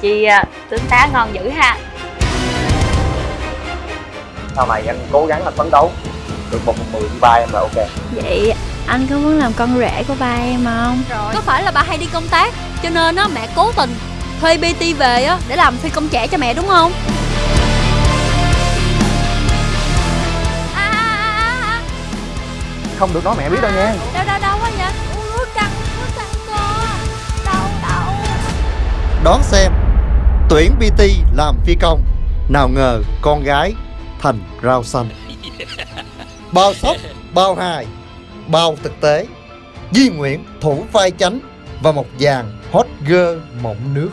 chi à, tướng tá ngon dữ ha. Sau này anh cố gắng anh phấn đấu? Được một phần mười như ba em là ok. Vậy anh có muốn làm con rể của ba em không? Có phải là bà hay đi công tác Cho nên á mẹ cố tình thuê BT về á Để làm phi công trẻ cho mẹ đúng không? À, à, không được nói mẹ biết đâu nha. Đâu đâu đâu quá vậy. Đón xem Tuyển BT làm phi công. Nào ngờ con gái thành rau xanh. Bao sốc, bao hài, bao thực tế. Di Nguyễn thủ vai chánh Và một dàn hot girl mộng nước